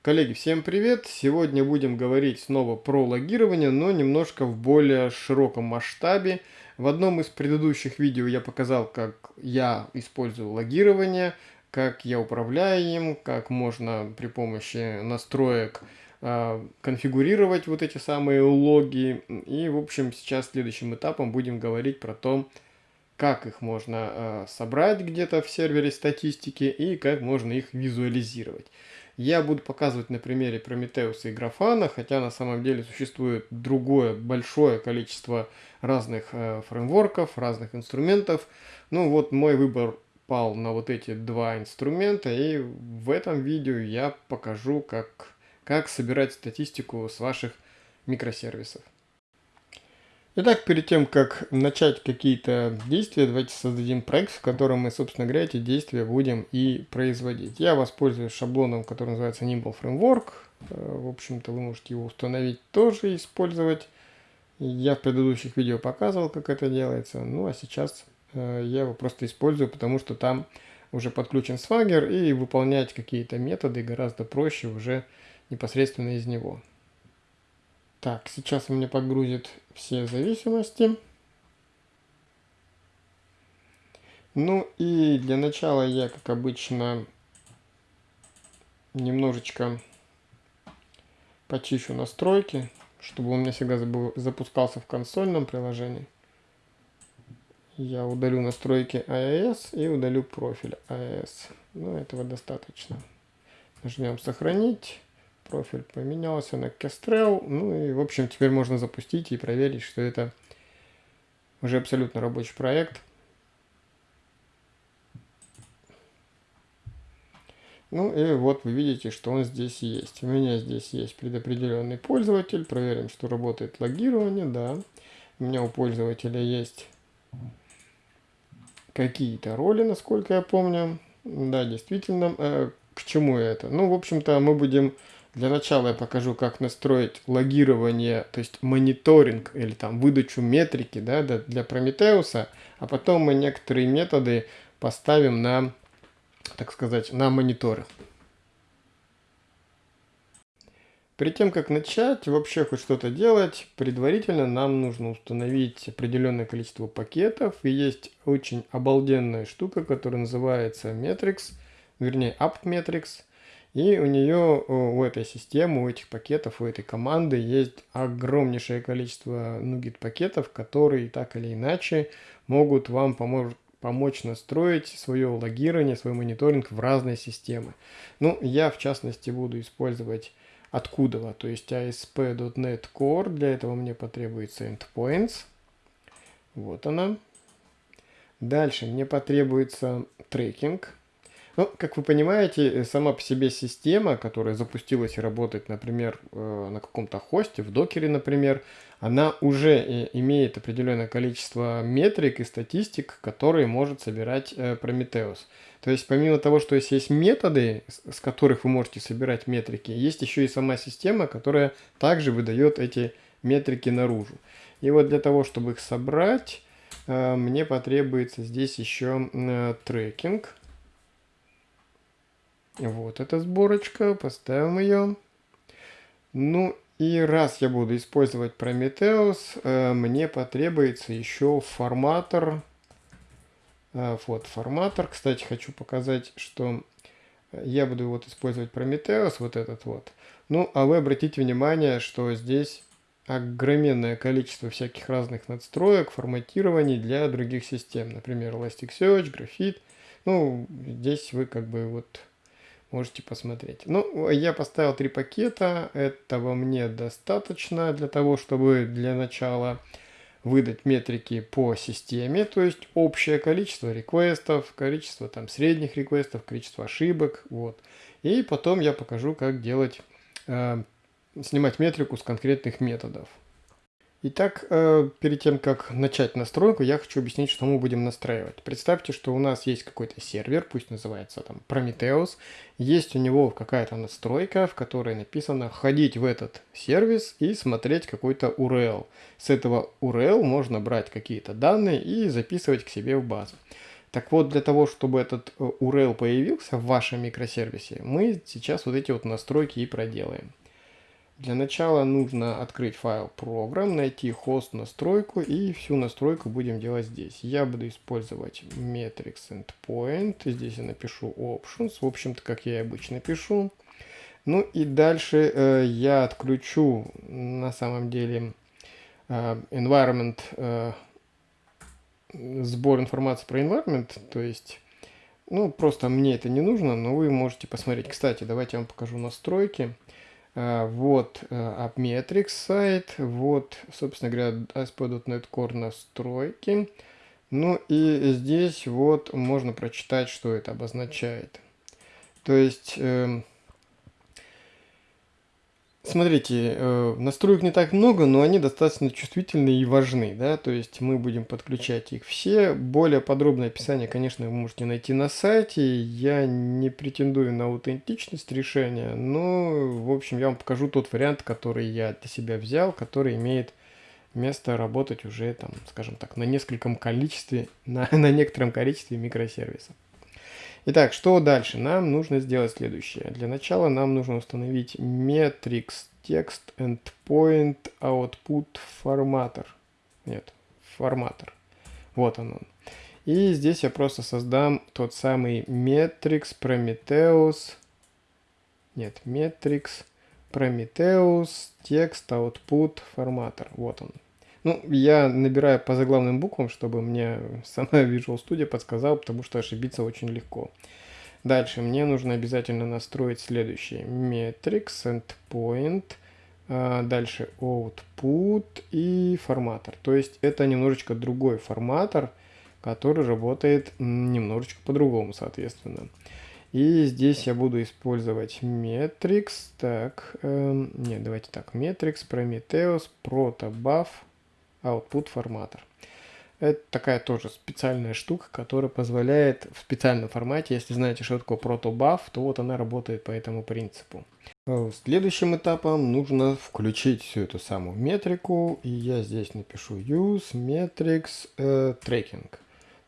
Коллеги, всем привет! Сегодня будем говорить снова про логирование, но немножко в более широком масштабе. В одном из предыдущих видео я показал, как я использую логирование, как я управляю им, как можно при помощи настроек э, конфигурировать вот эти самые логи. И, в общем, сейчас следующим этапом будем говорить про то, как их можно э, собрать где-то в сервере статистики и как можно их визуализировать. Я буду показывать на примере Прометеуса и Графана, хотя на самом деле существует другое большое количество разных э, фреймворков, разных инструментов. Ну вот мой выбор пал на вот эти два инструмента, и в этом видео я покажу, как, как собирать статистику с ваших микросервисов. Итак, перед тем, как начать какие-то действия, давайте создадим проект, в котором мы, собственно говоря, эти действия будем и производить. Я воспользуюсь шаблоном, который называется Nimble Framework. Э, в общем-то, вы можете его установить тоже, использовать. Я в предыдущих видео показывал, как это делается. Ну, а сейчас э, я его просто использую, потому что там уже подключен Swagger, и выполнять какие-то методы гораздо проще уже непосредственно из него. Так, сейчас у меня подгрузит все зависимости. Ну и для начала я, как обычно, немножечко почищу настройки, чтобы он у меня всегда запускался в консольном приложении. Я удалю настройки iOS и удалю профиль iOS. Ну, этого достаточно. Нажмем «Сохранить» профиль поменялся на Kestrel. Ну и, в общем, теперь можно запустить и проверить, что это уже абсолютно рабочий проект. Ну и вот вы видите, что он здесь есть. У меня здесь есть предопределенный пользователь. Проверим, что работает логирование. Да, у меня у пользователя есть какие-то роли, насколько я помню. Да, действительно. Э, к чему это? Ну, в общем-то, мы будем для начала я покажу, как настроить логирование, то есть мониторинг или там выдачу метрики да, для Прометеуса, а потом мы некоторые методы поставим на, так сказать, на мониторы. Перед тем, как начать вообще хоть что-то делать, предварительно нам нужно установить определенное количество пакетов. И есть очень обалденная штука, которая называется Metrics, вернее AppMetrics. И у нее, у этой системы, у этих пакетов, у этой команды есть огромнейшее количество NuGet пакетов, которые так или иначе могут вам помочь помочь настроить свое логирование, свой мониторинг в разные системы. Ну, я в частности буду использовать откуда, то есть ASP.NET Core, для этого мне потребуется endpoints, вот она. Дальше мне потребуется трекинг, ну, как вы понимаете, э, сама по себе система, которая запустилась и работает, например, э, на каком-то хосте, в докере, например, она уже э, имеет определенное количество метрик и статистик, которые может собирать Prometheus. То есть помимо того, что есть методы, с которых вы можете собирать метрики, есть еще и сама система, которая также выдает эти метрики наружу. И вот для того, чтобы их собрать, мне потребуется здесь еще трекинг. Вот эта сборочка, поставим ее. Ну и раз я буду использовать Prometheus, э, мне потребуется еще форматор. Э, вот форматор. Кстати, хочу показать, что я буду вот использовать Prometheus, вот этот вот. Ну, а вы обратите внимание, что здесь огроменное количество всяких разных надстроек, форматирований для других систем. Например, Elasticsearch, Graphite. Ну, здесь вы как бы вот Можете посмотреть. Ну, я поставил три пакета. Этого мне достаточно для того, чтобы для начала выдать метрики по системе, то есть общее количество реквестов, количество там средних реквестов, количество ошибок, вот. И потом я покажу, как делать, э, снимать метрику с конкретных методов. Итак, э, перед тем, как начать настройку, я хочу объяснить, что мы будем настраивать. Представьте, что у нас есть какой-то сервер, пусть называется там Prometheus, есть у него какая-то настройка, в которой написано «ходить в этот сервис и смотреть какой-то URL». С этого URL можно брать какие-то данные и записывать к себе в базу. Так вот, для того, чтобы этот э, URL появился в вашем микросервисе, мы сейчас вот эти вот настройки и проделаем. Для начала нужно открыть файл программ, найти хост настройку и всю настройку будем делать здесь. Я буду использовать metrics endpoint. Здесь я напишу options, в общем-то, как я и обычно пишу. Ну и дальше э, я отключу на самом деле э, environment, э, сбор информации про environment, то есть, ну просто мне это не нужно, но вы можете посмотреть. Кстати, давайте я вам покажу настройки. А, вот AppMetrics э, сайт, вот, собственно говоря, ASP.NET Core настройки. Ну и здесь вот можно прочитать, что это обозначает. То есть эм, Смотрите, э, настроек не так много, но они достаточно чувствительны и важны, да, то есть мы будем подключать их все. Более подробное описание, конечно, вы можете найти на сайте. Я не претендую на аутентичность решения, но, в общем, я вам покажу тот вариант, который я для себя взял, который имеет место работать уже, там, скажем так, на нескольком количестве, на, на некотором количестве микросервисов. Итак, что дальше? Нам нужно сделать следующее. Для начала нам нужно установить metrics text endpoint output formatter. Нет, форматор. Вот он он. И здесь я просто создам тот самый metrics prometheus. Нет, metrics prometheus text output formatter. Вот он. Ну, я набираю по заглавным буквам, чтобы мне сама Visual Studio подсказал, потому что ошибиться очень легко. Дальше мне нужно обязательно настроить следующее. Metrics, Endpoint, а, дальше Output и форматор. То есть это немножечко другой форматор, который работает немножечко по-другому, соответственно. И здесь я буду использовать Metrics, так, э, нет, давайте так, Metrics, Prometheus, Protobuf, output форматор. Это такая тоже специальная штука, которая позволяет в специальном формате, если знаете, что такое protobuf, то вот она работает по этому принципу. Э, следующим этапом нужно включить всю эту самую метрику, и я здесь напишу use metrics uh, tracking.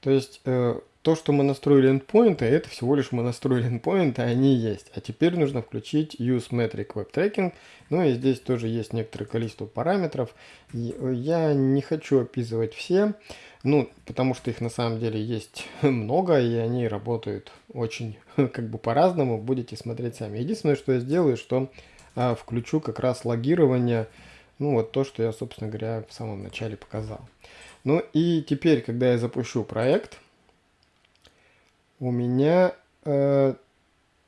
То есть uh, то, что мы настроили endpoint, это всего лишь мы настроили endpoint, а они есть. А теперь нужно включить use metric web tracking. Ну и здесь тоже есть некоторое количество параметров. Я не хочу описывать все, ну, потому что их на самом деле есть много, и они работают очень как бы по-разному. Будете смотреть сами. Единственное, что я сделаю, что а, включу как раз логирование, ну вот то, что я, собственно говоря, в самом начале показал. Ну и теперь, когда я запущу проект, у меня... Э,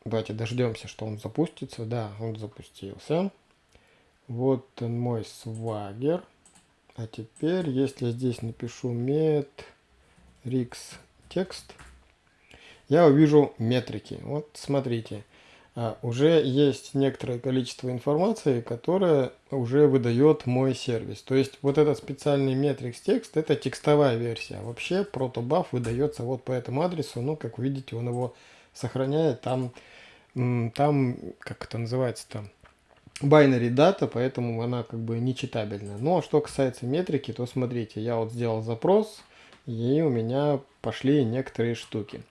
давайте дождемся, что он запустится. Да, он запустился. Вот он мой свагер. А теперь, если здесь напишу rix текст, я увижу метрики. Вот смотрите, уже есть некоторое количество информации, которая уже выдает мой сервис. То есть вот этот специальный metrics текст, это текстовая версия. Вообще protobuf выдается вот по этому адресу. Ну, как видите, он его сохраняет. Там, там как это называется там? binary дата, поэтому она как бы нечитабельна. Но что касается метрики, то смотрите, я вот сделал запрос, и у меня пошли некоторые штуки.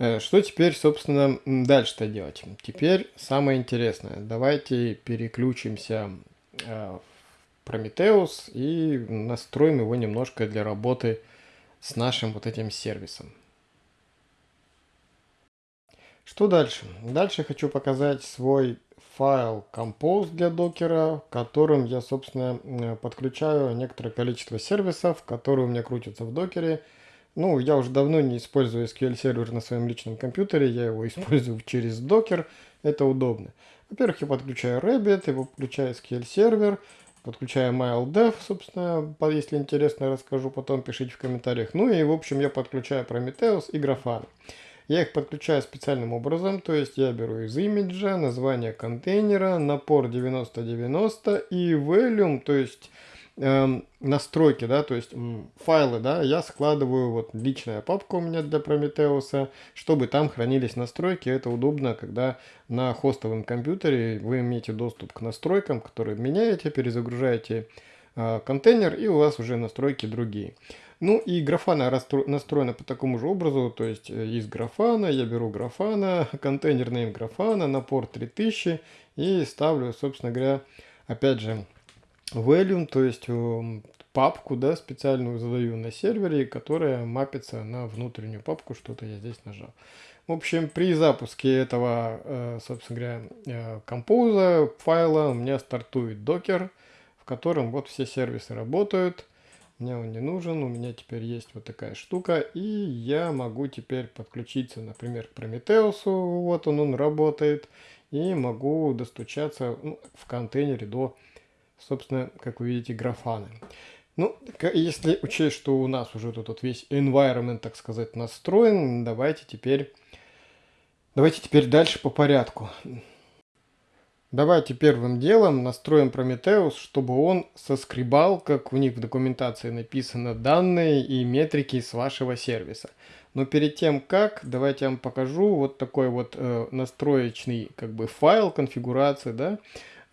Э, что теперь, собственно, дальше-то делать? Теперь самое интересное. Давайте переключимся э, в Prometheus и настроим его немножко для работы с нашим вот этим сервисом. Что дальше? Дальше хочу показать свой файл Compose для докера, в котором я, собственно, подключаю некоторое количество сервисов, которые у меня крутятся в докере. Ну, я уже давно не использую SQL сервер на своем личном компьютере, я его использую через докер, это удобно. Во-первых, я подключаю Rabbit, я подключаю SQL сервер, подключаю MyLDev, собственно, если интересно, расскажу потом, пишите в комментариях. Ну и, в общем, я подключаю Prometheus и Grafana. Я их подключаю специальным образом, то есть я беру из имиджа название контейнера, напор 9090 и volume, то есть э, настройки, да, то есть файлы, да, я складываю, вот личная папка у меня для Prometheus, чтобы там хранились настройки. Это удобно, когда на хостовом компьютере вы имеете доступ к настройкам, которые меняете, перезагружаете э, контейнер, и у вас уже настройки другие. Ну и графана настроена по такому же образу, то есть э, из графана я беру графана, контейнер name графана на порт 3000 и ставлю, собственно говоря, опять же, value, то есть эм, папку, да, специальную задаю на сервере, которая мапится на внутреннюю папку, что-то я здесь нажал. В общем, при запуске этого, э, собственно говоря, э, композа файла у меня стартует докер, в котором вот все сервисы работают. Мне он не нужен, у меня теперь есть вот такая штука, и я могу теперь подключиться, например, к Prometheus, вот он, он работает, и могу достучаться ну, в контейнере до, собственно, как вы видите, графаны. Ну, если учесть, что у нас уже тут вот весь environment, так сказать, настроен, давайте теперь, давайте теперь дальше по порядку. Давайте первым делом настроим Prometheus, чтобы он соскребал, как у них в документации написано, данные и метрики с вашего сервиса. Но перед тем как, давайте я вам покажу вот такой вот э, настроечный как бы файл конфигурации, да,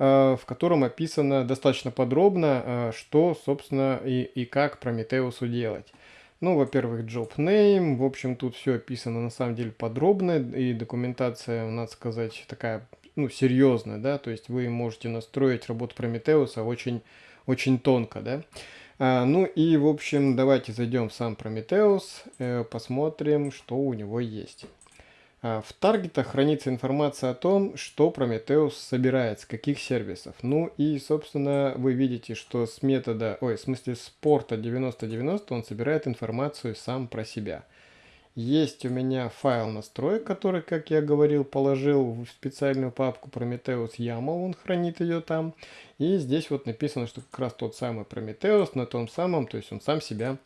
в котором описано достаточно подробно, э, что, собственно, и, и как Prometheus делать. Ну, во-первых, job name, в общем, тут все описано на самом деле подробно, и документация, надо сказать, такая ну, серьезно, да, то есть вы можете настроить работу Прометеуса очень, очень тонко, да. А, ну и, в общем, давайте зайдем в сам Прометеус, э, посмотрим, что у него есть. А, в таргетах хранится информация о том, что Прометеус собирает, с каких сервисов. Ну и, собственно, вы видите, что с метода, ой, в смысле с порта 9090 он собирает информацию сам про себя. Есть у меня файл настроек, который, как я говорил, положил в специальную папку Prometheus YAML, он хранит ее там. И здесь вот написано, что как раз тот самый Prometheus на том самом, то есть он сам себя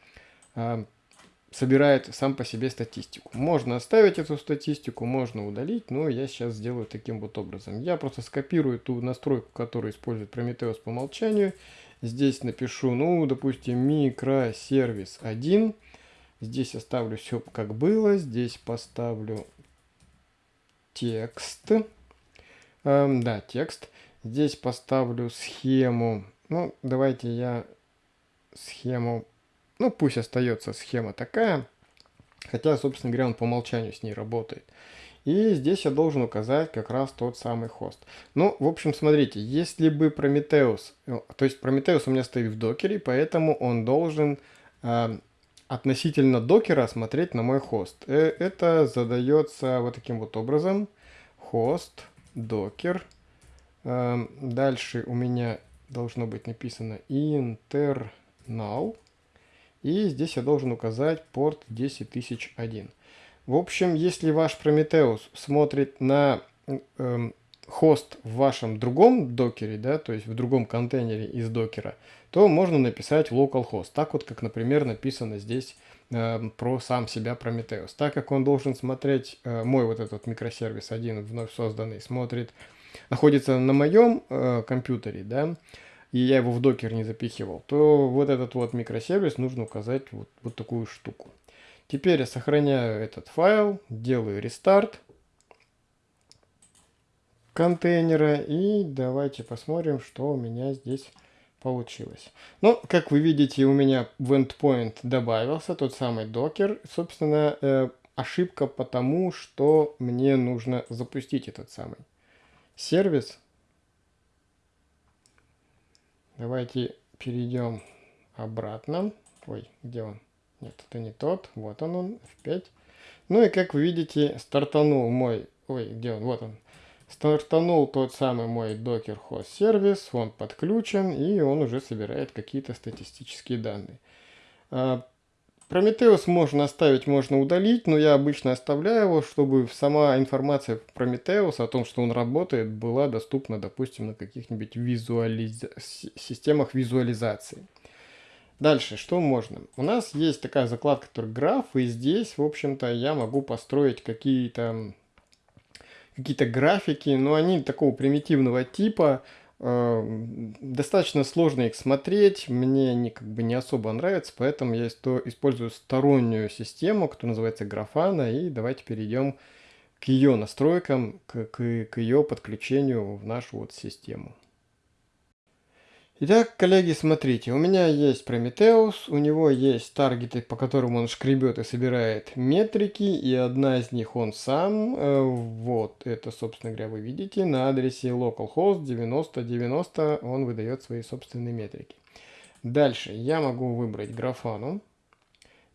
э, собирает сам по себе статистику. Можно оставить эту статистику, можно удалить, но я сейчас сделаю таким вот образом. Я просто скопирую ту настройку, которую использует Prometheus по умолчанию. Здесь напишу, ну, допустим, микросервис 1 Здесь оставлю все как было. Здесь поставлю текст. Эм, да, текст. Здесь поставлю схему. Ну, давайте я схему... Ну, пусть остается схема такая. Хотя, собственно говоря, он по умолчанию с ней работает. И здесь я должен указать как раз тот самый хост. Ну, в общем, смотрите, если бы Prometheus, э, то есть Prometheus у меня стоит в докере, поэтому он должен э, относительно докера смотреть на мой хост. Э, это задается вот таким вот образом. Хост, докер. Эм, дальше у меня должно быть написано internal. И здесь я должен указать порт 10001. В общем, если ваш Prometheus смотрит на эм, хост в вашем другом докере, да, то есть в другом контейнере из докера, то можно написать localhost, так вот, как, например, написано здесь э, про сам себя Prometheus. Так как он должен смотреть, э, мой вот этот микросервис один вновь созданный, смотрит, находится на моем э, компьютере, да, и я его в докер не запихивал, то вот этот вот микросервис нужно указать вот, вот такую штуку. Теперь я сохраняю этот файл, делаю рестарт, контейнера. И давайте посмотрим, что у меня здесь получилось. Ну, как вы видите, у меня в endpoint добавился тот самый докер. Собственно, э, ошибка потому, что мне нужно запустить этот самый сервис. Давайте перейдем обратно. Ой, где он? Нет, это не тот. Вот он, он, F5. Ну и как вы видите, стартанул мой... Ой, где он? Вот он. Стартанул тот самый мой Docker Host сервис, он подключен и он уже собирает какие-то статистические данные. Prometheus можно оставить, можно удалить, но я обычно оставляю его, чтобы сама информация про о том, что он работает, была доступна, допустим, на каких-нибудь визуализ... системах визуализации. Дальше, что можно? У нас есть такая закладка, граф, и здесь, в общем-то, я могу построить какие-то какие-то графики, но они такого примитивного типа, достаточно сложно их смотреть, мне они как бы не особо нравятся, поэтому я использую стороннюю систему, которая называется Grafana, и давайте перейдем к ее настройкам, к, к, к ее подключению в нашу вот систему. Итак, коллеги, смотрите, у меня есть Prometheus, у него есть таргеты, по которым он шкребет и собирает метрики, и одна из них он сам, э, вот, это, собственно говоря, вы видите, на адресе localhost 9090 он выдает свои собственные метрики. Дальше я могу выбрать графану,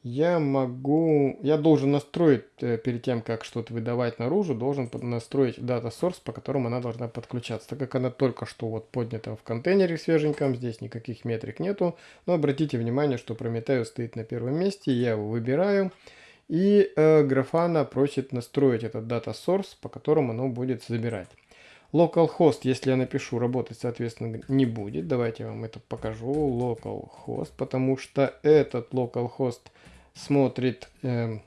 я могу, я должен настроить, э, перед тем, как что-то выдавать наружу, должен настроить data source, по которому она должна подключаться. Так как она только что вот поднята в контейнере свеженьком, здесь никаких метрик нету. Но обратите внимание, что Prometheus стоит на первом месте, я его выбираю. И э, Grafana просит настроить этот data source, по которому оно будет забирать. Localhost, если я напишу, работать, соответственно, не будет. Давайте я вам это покажу. Localhost, потому что этот localhost смотрит э,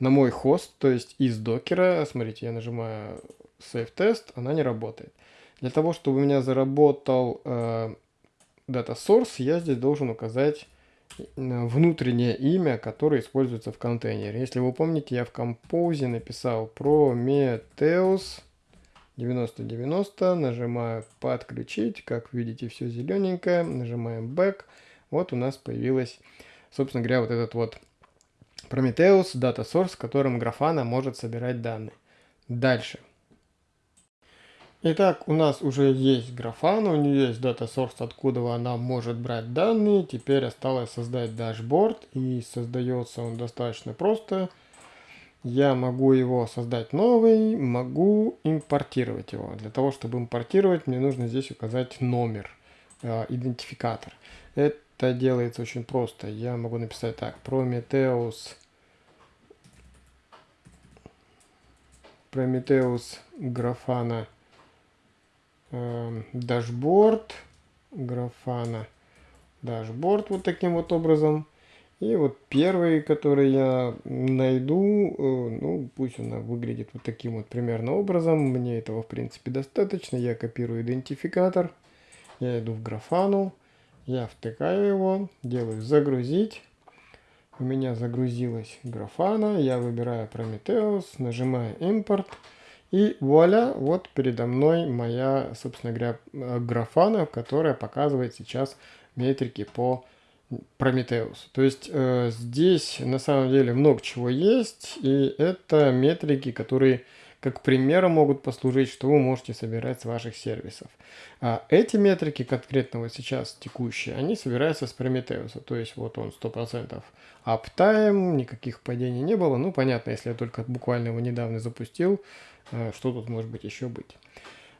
на мой хост, то есть из докера. Смотрите, я нажимаю Save Test, она не работает. Для того, чтобы у меня заработал э, Data Source, я здесь должен указать э, внутреннее имя, которое используется в контейнере. Если вы помните, я в композе написал Prometheus 9090, нажимаю подключить, как видите, все зелененькое, нажимаем back, вот у нас появилась, собственно говоря, вот этот вот Prometheus Data Source, которым Grafana может собирать данные. Дальше. Итак, у нас уже есть Grafana, у нее есть Data Source, откуда она может брать данные. Теперь осталось создать дашборд, и создается он достаточно просто. Я могу его создать новый, могу импортировать его. Для того, чтобы импортировать, мне нужно здесь указать номер, э, идентификатор. Это делается очень просто. Я могу написать так, Prometheus Prometheus Grafana э, дашборд, Grafana дашборд вот таким вот образом. И вот первый, который я найду, э, ну пусть он выглядит вот таким вот примерно образом. Мне этого в принципе достаточно. Я копирую идентификатор, я иду в Grafana, я втыкаю его, делаю загрузить. У меня загрузилась графана, я выбираю Prometheus, нажимаю импорт. И вуаля, вот передо мной моя, собственно говоря, графана, которая показывает сейчас метрики по Prometheus. То есть э, здесь на самом деле много чего есть, и это метрики, которые как примером могут послужить, что вы можете собирать с ваших сервисов. А эти метрики, конкретно вот сейчас текущие, они собираются с Prometheus. То есть вот он 100% uptime, никаких падений не было. Ну, понятно, если я только буквально его недавно запустил, э, что тут может быть еще быть.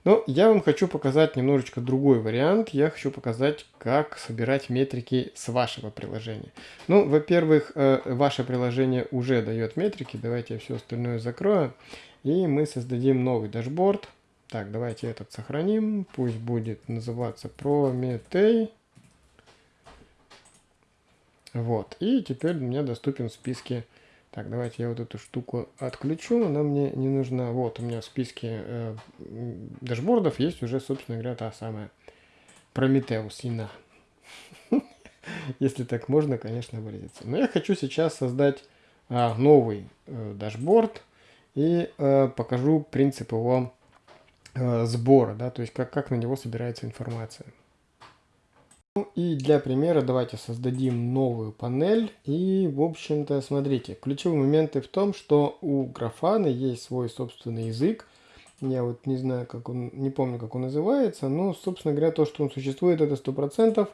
Но я вам хочу показать немножечко другой вариант. Я хочу показать, как собирать метрики с вашего приложения. Ну, во-первых, э, ваше приложение уже дает метрики. Давайте я все остальное закрою. И мы создадим новый дашборд. Так, давайте этот сохраним. Пусть будет называться Prometei. Вот. И теперь мне доступен в списке. Так, давайте я вот эту штуку отключу. Она мне не нужна. Вот, у меня в списке э, дашбордов есть уже, собственно говоря, та самая Prometheus ина. Если так можно, конечно, выразиться. Но я хочу сейчас создать а, новый э, дашборд и э, покажу принцип его э, сбора, да, то есть как, как на него собирается информация. Ну и для примера давайте создадим новую панель. И, в общем-то, смотрите, ключевые моменты в том, что у графана есть свой собственный язык. Я вот не знаю, как он, не помню, как он называется, но, собственно говоря, то, что он существует, это 100%.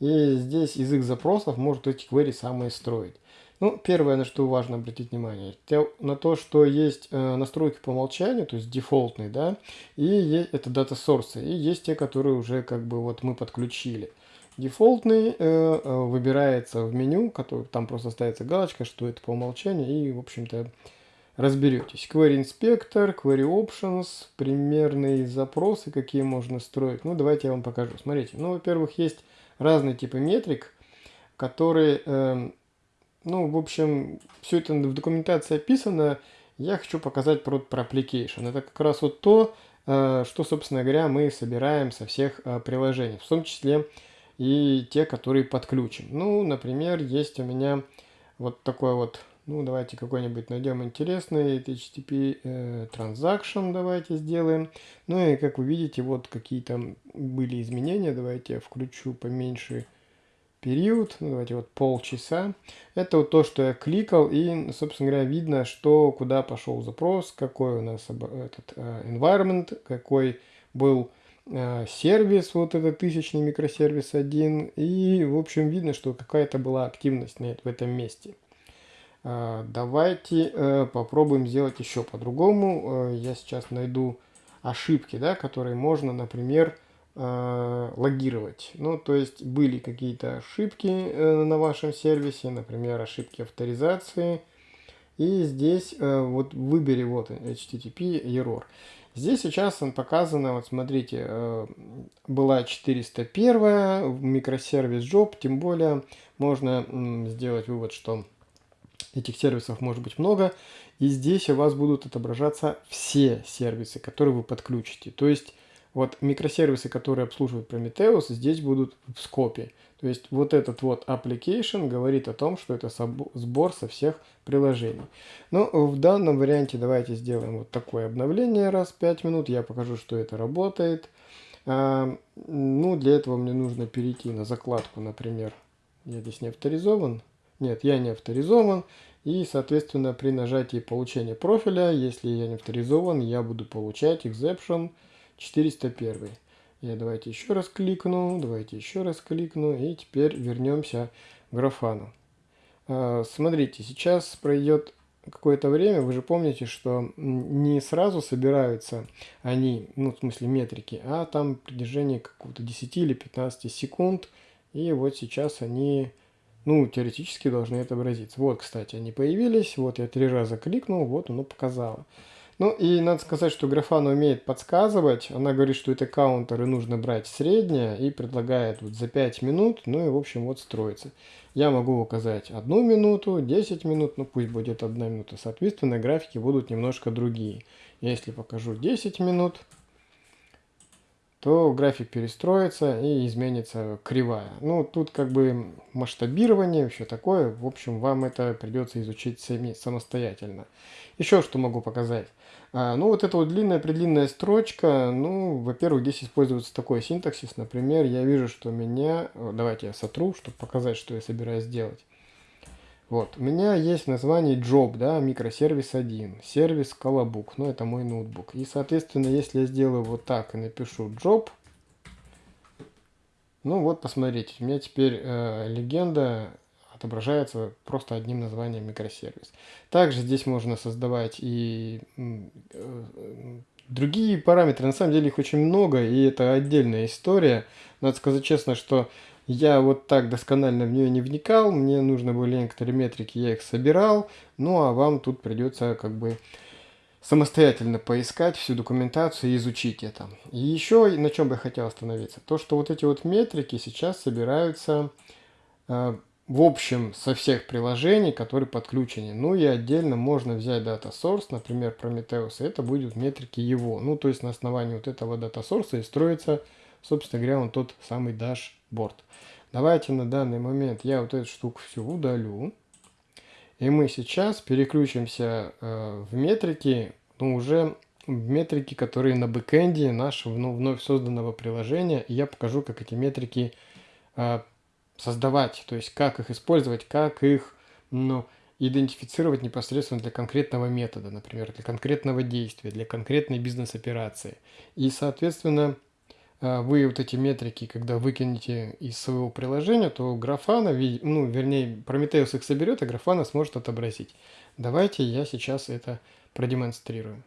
И здесь язык запросов может эти query самые строить. Ну, первое, на что важно обратить внимание, на то, что есть э, настройки по умолчанию, то есть дефолтные, да, и есть, это дата source, и есть те, которые уже как бы вот мы подключили. Дефолтный э, э, выбирается в меню, который, там просто ставится галочка, что это по умолчанию, и, в общем-то, разберетесь. Query Inspector, Query Options, примерные запросы, какие можно строить. Ну, давайте я вам покажу. Смотрите, ну, во-первых, есть разные типы метрик, которые... Э, ну, в общем, все это в документации описано. Я хочу показать про, application. Это как раз вот то, э, что, собственно говоря, мы собираем со всех э, приложений, в том числе и те, которые подключим. Ну, например, есть у меня вот такой вот Ну, давайте какой-нибудь найдем интересный HTTP э, transaction давайте сделаем. Ну и как вы видите, вот какие там были изменения. Давайте я включу поменьше период. Давайте вот полчаса. Это вот то, что я кликал и, собственно говоря, видно, что куда пошел запрос, какой у нас этот uh, environment, какой был uh, сервис, вот этот тысячный микросервис один. И, в общем, видно, что какая-то была активность на, в этом месте. Uh, давайте попробуем сделать еще по-другому. Я сейчас найду ошибки, да, которые можно, например, э, логировать. Ну, то есть были какие-то ошибки э, на вашем сервисе, например, ошибки авторизации. И здесь э, вот выбери вот HTTP error. Здесь сейчас он показано, вот смотрите, э, была 401 микросервис job, тем более можно сделать вывод, что этих сервисов может быть много, и здесь у вас будут отображаться все сервисы, которые вы подключите. То есть вот микросервисы, которые обслуживают Prometheus, здесь будут в скопе. То есть вот этот вот application говорит о том, что это сбор со всех приложений. Но в данном варианте давайте сделаем вот такое обновление раз в 5 минут. Я покажу, что это работает. А, ну, для этого мне нужно перейти на закладку, например. Я здесь не авторизован. Нет, я не авторизован. И, соответственно, при нажатии получения профиля, если я не авторизован, я буду получать exception 401. Я давайте еще раз кликну, давайте еще раз кликну, и теперь вернемся к графану. А, смотрите, сейчас пройдет какое-то время, вы же помните, что не сразу собираются они, ну, в смысле метрики, а там при движении какого-то 10 или 15 секунд, и вот сейчас они, ну, теоретически должны отобразиться. Вот, кстати, они появились, вот я три раза кликнул, вот оно показало. Ну и надо сказать, что Графана умеет подсказывать. Она говорит, что это каунтер и нужно брать среднее и предлагает вот за 5 минут, ну и в общем вот строится. Я могу указать одну минуту, 10 минут, ну пусть будет одна минута. Соответственно, графики будут немножко другие. Если покажу 10 минут, то график перестроится и изменится кривая. Ну, тут как бы масштабирование, все такое. В общем, вам это придется изучить сами, самостоятельно. Еще что могу показать. А, ну, вот эта вот длинная-предлинная строчка, ну, во-первых, здесь используется такой синтаксис. Например, я вижу, что у меня... Давайте я сотру, чтобы показать, что я собираюсь сделать. Вот, у меня есть название job, да, микросервис 1, сервис колобук, ну это мой ноутбук. И, соответственно, если я сделаю вот так и напишу job, ну вот, посмотрите, у меня теперь э, легенда отображается просто одним названием микросервис. Также здесь можно создавать и э, другие параметры. На самом деле их очень много, и это отдельная история. Надо сказать честно, что я вот так досконально в нее не вникал, мне нужно были некоторые метрики, я их собирал, ну а вам тут придется как бы самостоятельно поискать всю документацию и изучить это. И еще на чем бы я хотел остановиться, то что вот эти вот метрики сейчас собираются э, в общем со всех приложений, которые подключены. Ну и отдельно можно взять Data Source, например, Prometheus, и это будут метрики его. Ну то есть на основании вот этого Data Source и строится, собственно говоря, он тот самый борт. Давайте на данный момент я вот эту штуку всю удалю. И мы сейчас переключимся э, в метрики, ну уже в метрики, которые на бэкэнде нашего ну, вновь созданного приложения. И я покажу, как эти метрики э, создавать, то есть как их использовать, как их ну, идентифицировать непосредственно для конкретного метода, например, для конкретного действия, для конкретной бизнес-операции. И, соответственно, а, вы вот эти метрики, когда выкинете из своего приложения, то графана, ну, вернее, Prometheus их соберет, а графана сможет отобразить. Давайте я сейчас это продемонстрирую.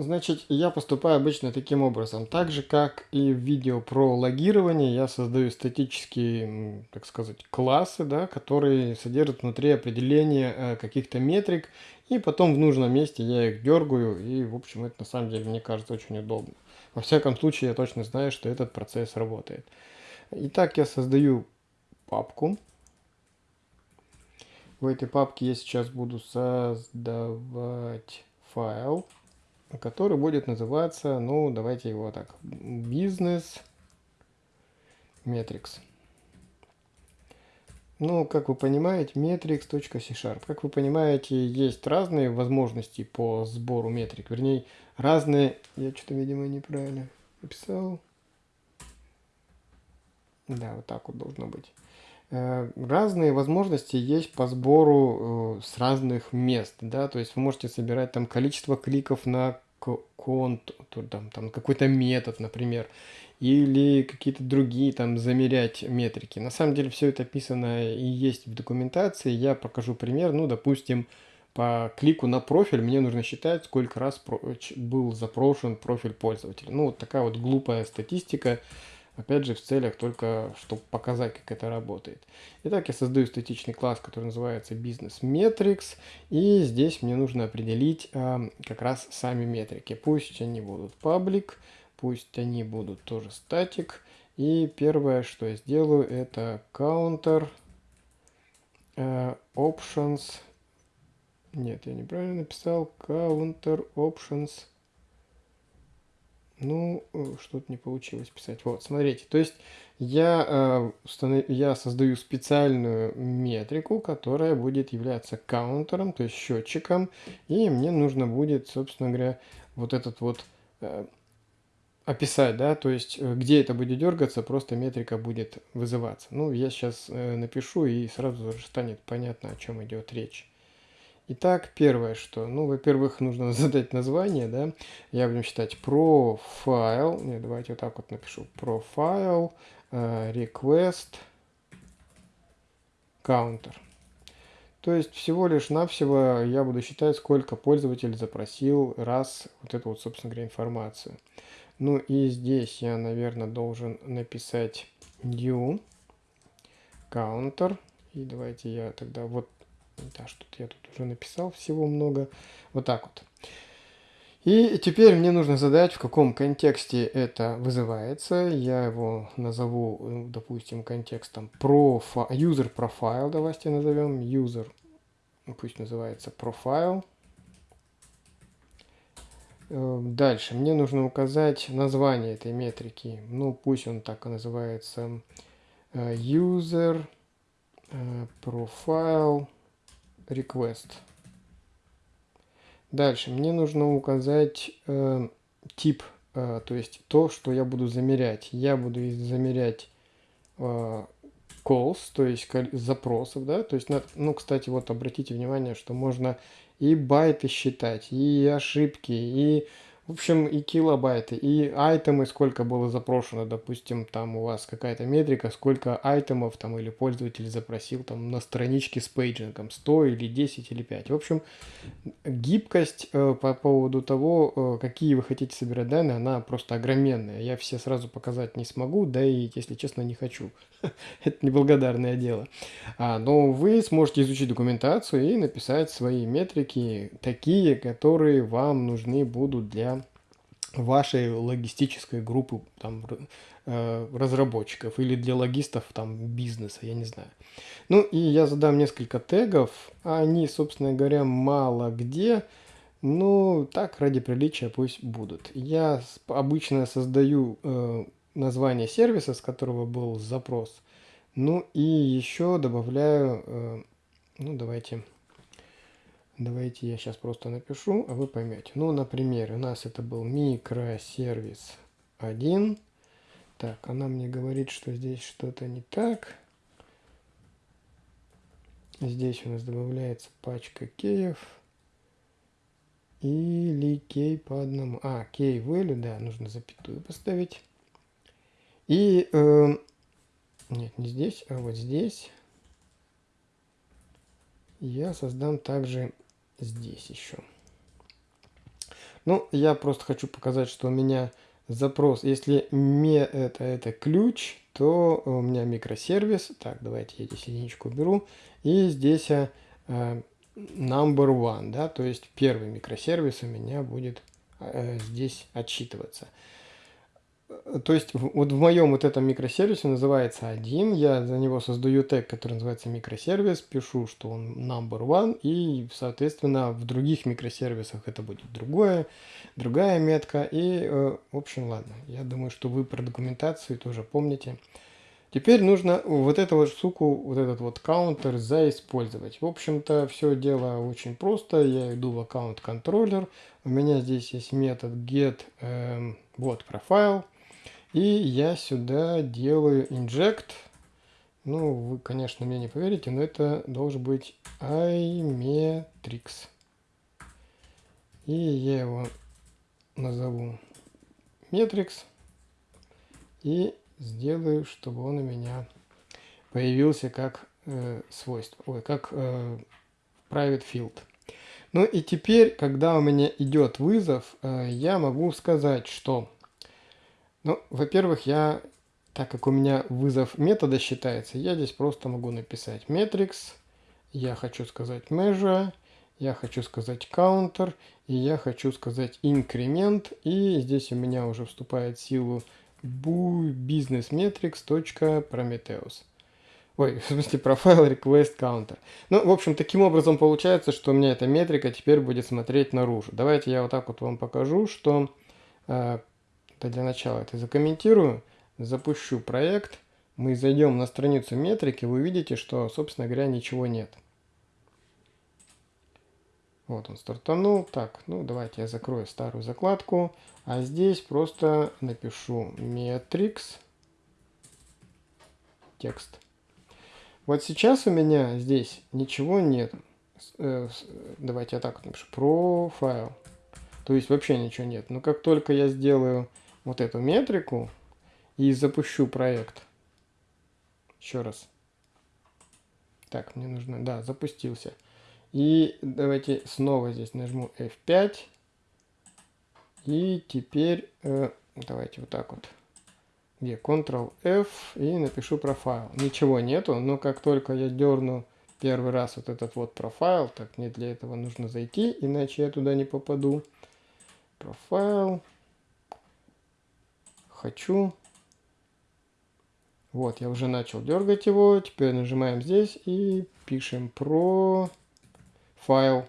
Значит, я поступаю обычно таким образом. Так же, как и в видео про логирование, я создаю статические, так сказать, классы, да, которые содержат внутри определения э, каких-то метрик, и потом в нужном месте я их дергаю, и, в общем, это на самом деле, мне кажется, очень удобно. Во всяком случае, я точно знаю, что этот процесс работает. Итак, я создаю папку. В этой папке я сейчас буду создавать файл, который будет называться, ну, давайте его так, бизнес metrics. Ну, как вы понимаете, metrics.c-sharp. Как вы понимаете, есть разные возможности по сбору метрик. Вернее, разные... Я что-то, видимо, неправильно написал. Да, вот так вот должно быть. Э, разные возможности есть по сбору э, с разных мест, да, то есть вы можете собирать там количество кликов на контур, там, там какой-то метод, например, или какие-то другие там замерять метрики. На самом деле все это описано и есть в документации. Я покажу пример. Ну, допустим, по клику на профиль мне нужно считать, сколько раз был запрошен профиль пользователя. Ну, вот такая вот глупая статистика. Опять же, в целях только, чтобы показать, как это работает. Итак, я создаю статичный класс, который называется Business Metrics. И здесь мне нужно определить э, как раз сами метрики. Пусть они будут public, пусть они будут тоже static. И первое, что я сделаю, это counter э, options. Нет, я неправильно написал. Counter options ну, э, что-то не получилось писать. Вот, смотрите, то есть я, э, я создаю специальную метрику, которая будет являться каунтером, то есть счетчиком, и мне нужно будет, собственно говоря, вот этот вот э, описать, да, то есть где это будет дергаться, просто метрика будет вызываться. Ну, я сейчас напишу, и сразу же станет понятно, о чем идет речь. Итак, первое, что, ну, во-первых, нужно задать название, да, я будем считать profile, не, давайте вот так вот напишу, profile, uh, request, counter. То есть всего лишь навсего я буду считать, сколько пользователь запросил раз вот эту вот, собственно говоря, информацию. Ну и здесь я, наверное, должен написать new counter. И давайте я тогда вот да, что-то я тут уже написал всего много. Вот так вот. И теперь мне нужно задать, в каком контексте это вызывается. Я его назову, э, допустим, контекстом профи... user profile, давайте назовем. User, пусть называется profile. Э, дальше мне нужно указать название этой метрики. Ну, пусть он так и называется. Э, user profile request. Дальше мне нужно указать э, тип, э, то есть то, что я буду замерять. Я буду замерять э, calls, то есть запросов, да, то есть, ну, кстати, вот обратите внимание, что можно и байты считать, и ошибки, и в общем, и килобайты, и item ы, сколько было запрошено, допустим, там у вас какая-то метрика, сколько item ов там или пользователь запросил там на страничке с paging ом, 100 или 10 или 5. В общем, гибкость э, по поводу того, э, какие вы хотите собирать данные, она просто огроменная. Я все сразу показать не смогу, да и, если честно, не хочу. Это неблагодарное дело. А, но вы сможете изучить документацию и написать свои метрики, такие, которые вам нужны будут для вашей логистической группы там, э, разработчиков или для логистов там бизнеса, я не знаю. Ну и я задам несколько тегов, они, собственно говоря, мало где, ну так ради приличия пусть будут. Я обычно создаю э, название сервиса, с которого был запрос, ну и еще добавляю, э, ну давайте Давайте я сейчас просто напишу, а вы поймете. Ну, например, у нас это был микросервис 1. Так, она мне говорит, что здесь что-то не так. Здесь у нас добавляется пачка кеев. Или кей по одному. А, кей value, да, нужно запятую поставить. И, э, нет, не здесь, а вот здесь я создам также здесь еще. Ну, я просто хочу показать, что у меня запрос, если me это, это ключ, то у меня микросервис. Так, давайте я здесь единичку уберу. И здесь uh, number one, да, то есть первый микросервис у меня будет uh, здесь отсчитываться. То есть вот в моем вот этом микросервисе называется один, я за него создаю тег, который называется микросервис, пишу, что он number one, и, соответственно, в других микросервисах это будет другое, другая метка, и, э, в общем, ладно, я думаю, что вы про документацию тоже помните, Теперь нужно вот эту вот штуку, вот этот вот каунтер заиспользовать. В общем-то, все дело очень просто. Я иду в аккаунт контроллер. У меня здесь есть метод get эм, вот profile. И я сюда делаю inject. Ну, вы, конечно, мне не поверите, но это должен быть iMetrics. И я его назову Metrics. И сделаю, чтобы он у меня появился как э, свойство, ой, как э, private field. Ну и теперь, когда у меня идет вызов, э, я могу сказать, что, ну, во-первых, я, так как у меня вызов метода считается, я здесь просто могу написать metrics, я хочу сказать measure, я хочу сказать counter, и я хочу сказать increment, и здесь у меня уже вступает в силу businessmetrics.prometheus. Ой, в смысле, profile request counter. Ну, в общем, таким образом получается, что у меня эта метрика теперь будет смотреть наружу. Давайте я вот так вот вам покажу, что э, для начала это закомментирую, запущу проект, мы зайдем на страницу метрики, вы увидите, что, собственно говоря, ничего нет. Вот он стартанул. Так, ну давайте я закрою старую закладку. А здесь просто напишу metrics текст. Вот сейчас у меня здесь ничего нет. Э, давайте я так напишу. Profile. То есть вообще ничего нет. Но как только я сделаю вот эту метрику и запущу проект. Еще раз. Так, мне нужно... Да, запустился. И давайте снова здесь нажму F5. И теперь э, давайте вот так вот. Где Ctrl-F и напишу профайл. Ничего нету, но как только я дерну первый раз вот этот вот профайл, так мне для этого нужно зайти, иначе я туда не попаду. Профайл. Хочу. Вот, я уже начал дергать его. Теперь нажимаем здесь и пишем про файл.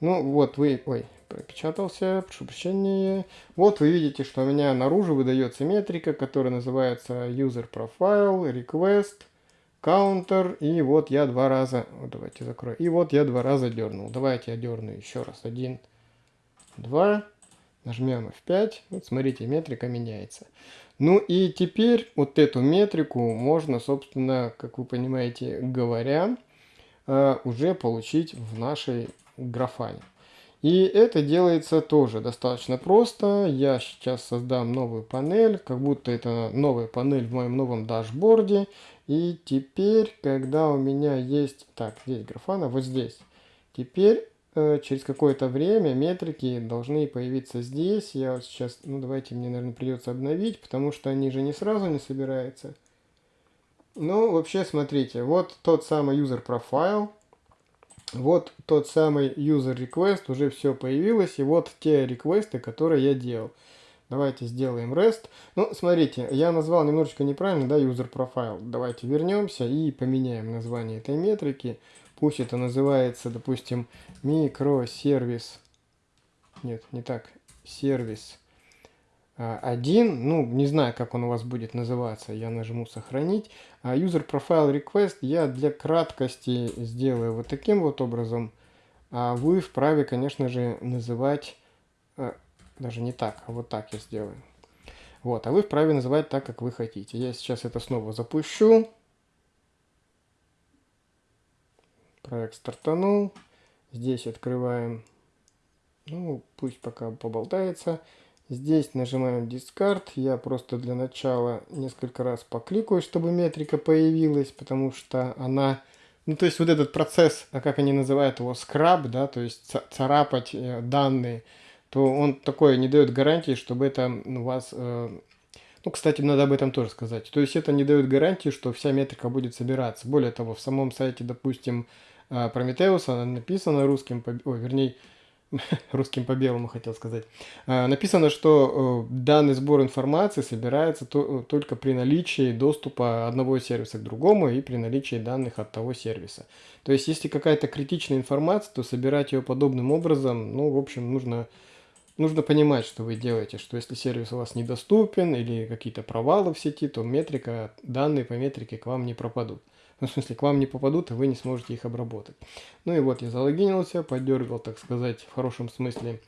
Ну вот вы, ой, пропечатался, прошу прощения. Вот вы видите, что у меня наружу выдается метрика, которая называется user profile, request, counter. И вот я два раза, вот давайте закрою, и вот я два раза дернул. Давайте я дерну еще раз. Один, два, нажмем F5. Вот смотрите, метрика меняется. Ну и теперь вот эту метрику можно, собственно, как вы понимаете, говоря, Э, уже получить в нашей графане. И это делается тоже достаточно просто. Я сейчас создам новую панель, как будто это новая панель в моем новом дашборде. И теперь, когда у меня есть... Так, здесь графана, вот здесь. Теперь через какое-то время метрики должны появиться здесь. Я вот сейчас... Ну, давайте мне, наверное, придется обновить, потому что они же не сразу не собираются. Ну, вообще, смотрите, вот тот самый user profile, вот тот самый user request, уже все появилось, и вот те реквесты, которые я делал. Давайте сделаем REST. Ну, смотрите, я назвал немножечко неправильно, да, user profile. Давайте вернемся и поменяем название этой метрики. Пусть это называется, допустим, микросервис. Нет, не так. Сервис а, один, ну, не знаю, как он у вас будет называться, я нажму сохранить. А user profile request я для краткости сделаю вот таким вот образом. А вы вправе, конечно же, называть, а, даже не так, а вот так я сделаю. Вот, а вы вправе называть так, как вы хотите. Я сейчас это снова запущу. Проект стартанул. Здесь открываем, ну, пусть пока поболтается. Здесь нажимаем Discard. Я просто для начала несколько раз покликаю, чтобы метрика появилась, потому что она... Ну, то есть вот этот процесс, а как они называют его, скраб, да, то есть царапать э, данные, то он такой не дает гарантии, чтобы это у вас... Э, ну, кстати, надо об этом тоже сказать. То есть это не дает гарантии, что вся метрика будет собираться. Более того, в самом сайте, допустим, э, Prometheus, она написана русским, ой, вернее, русским по белому хотел сказать, а, написано, что э, данный сбор информации собирается только при наличии доступа одного сервиса к другому и при наличии данных от того сервиса. То есть, если какая-то критичная информация, то собирать ее подобным образом, ну, в общем, нужно нужно понимать, что вы делаете, что если сервис у вас недоступен или какие-то провалы в сети, то метрика, данные по метрике к вам не пропадут. Ну, в смысле, к вам не попадут, и вы не сможете их обработать. Ну и вот я залогинился, подергал, так сказать, в хорошем смысле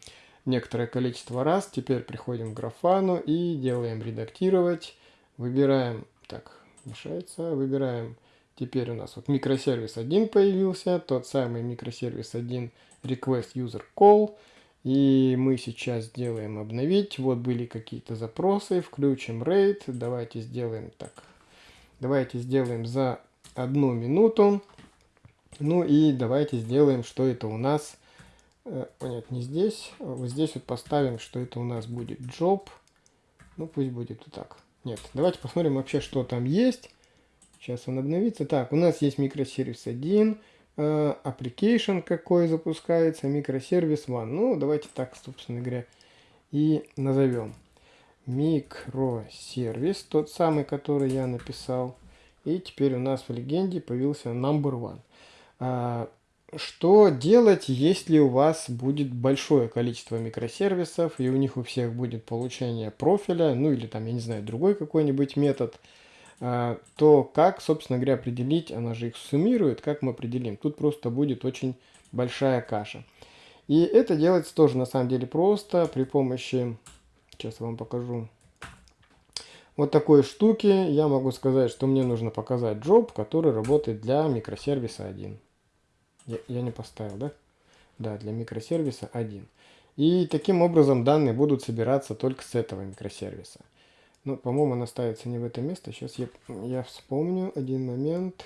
некоторое количество раз. Теперь приходим к графану и делаем редактировать. Выбираем, так, мешается, выбираем, теперь у нас вот микросервис 1 появился, тот самый микросервис 1 request user call. И мы сейчас сделаем обновить. Вот были какие-то запросы. Включим RAID. Давайте сделаем так. Давайте сделаем за одну минуту. Ну и давайте сделаем, что это у нас. Э, нет, не здесь. Вот здесь вот поставим, что это у нас будет job. Ну пусть будет вот так. Нет, давайте посмотрим вообще, что там есть. Сейчас он обновится. Так, у нас есть микросервис 1. Э, application какой запускается, микросервис one. Ну, давайте так, собственно говоря, и назовем. Микросервис, тот самый, который я написал. И теперь у нас в легенде появился number one. А, что делать, если у вас будет большое количество микросервисов, и у них у всех будет получение профиля, ну или там, я не знаю, другой какой-нибудь метод – а, то как, собственно говоря, определить, она же их суммирует, как мы определим? Тут просто будет очень большая каша. И это делается тоже на самом деле просто при помощи, сейчас вам покажу, вот такой штуки. Я могу сказать, что мне нужно показать job, который работает для микросервиса 1. Я, я не поставил, да? Да, для микросервиса 1. И таким образом данные будут собираться только с этого микросервиса. Ну, по-моему, она ставится не в это место. Сейчас я, я вспомню один момент.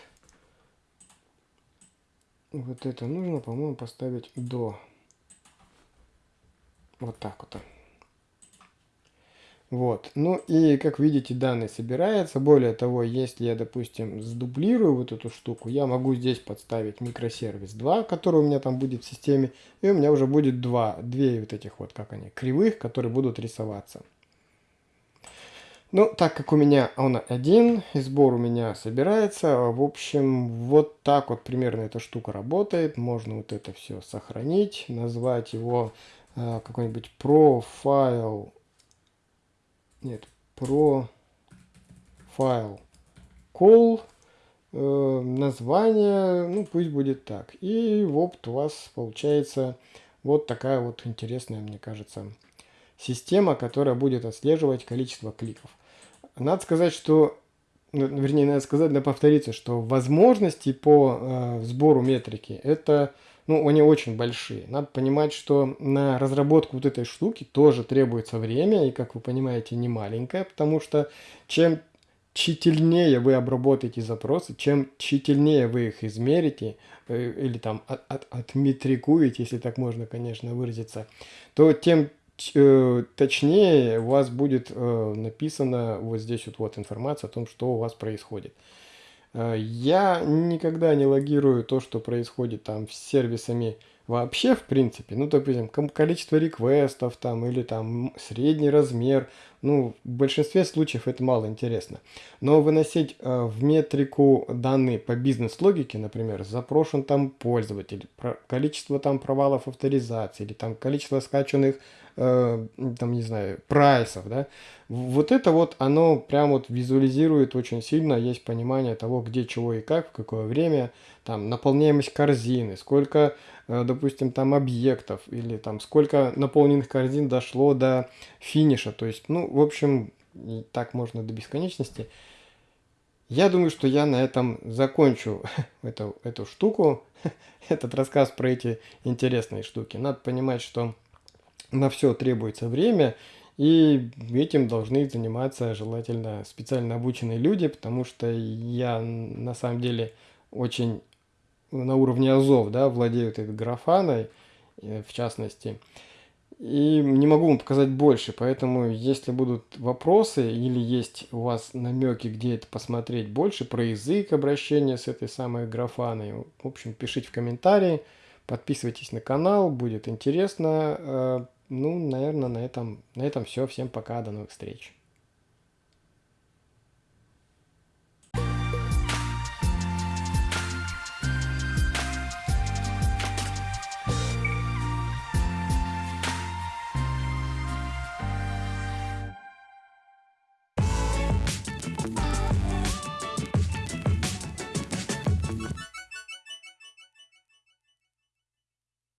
Вот это нужно, по-моему, поставить до. Вот так вот. Вот. Ну и, как видите, данные собираются. Более того, если я, допустим, сдублирую вот эту штуку, я могу здесь подставить микросервис 2, который у меня там будет в системе. И у меня уже будет два, две вот этих вот, как они, кривых, которые будут рисоваться. Ну, так как у меня он один, и сбор у меня собирается, в общем, вот так вот примерно эта штука работает. Можно вот это все сохранить, назвать его э, какой-нибудь profile, нет, profile call, э, название, ну, пусть будет так. И вот у вас получается вот такая вот интересная, мне кажется, система, которая будет отслеживать количество кликов. Надо сказать, что, ну, вернее, надо сказать, да повториться, что возможности по э, сбору метрики, это, ну, они очень большие. Надо понимать, что на разработку вот этой штуки тоже требуется время, и, как вы понимаете, не маленькое, потому что чем тщательнее вы обработаете запросы, чем тщательнее вы их измерите, э, или там от, от, отметрикуете, если так можно, конечно, выразиться, то тем Э, точнее у вас будет э, написано вот здесь вот, вот информация о том, что у вас происходит. Э, я никогда не логирую то, что происходит там с сервисами вообще в принципе. Ну, допустим, количество реквестов там или там средний размер. Ну, в большинстве случаев это мало интересно. Но выносить э, в метрику данные по бизнес-логике, например, запрошен там пользователь, про, количество там провалов авторизации или там количество скачанных Э, там, не знаю, прайсов, да, вот это вот, оно прям вот визуализирует очень сильно, есть понимание того, где, чего и как, в какое время, там, наполняемость корзины, сколько, э, допустим, там объектов, или там, сколько наполненных корзин дошло до финиша, то есть, ну, в общем, так можно до бесконечности. Я думаю, что я на этом закончу эту, эту штуку, этот рассказ про эти интересные штуки. Надо понимать, что на все требуется время, и этим должны заниматься желательно специально обученные люди, потому что я на самом деле очень на уровне азов, да, владею этой графаной, э, в частности, и не могу вам показать больше, поэтому если будут вопросы или есть у вас намеки, где это посмотреть больше, про язык обращения с этой самой графаной, в общем, пишите в комментарии, подписывайтесь на канал, будет интересно. Ну, наверное, на этом, на этом все. Всем пока, до новых встреч.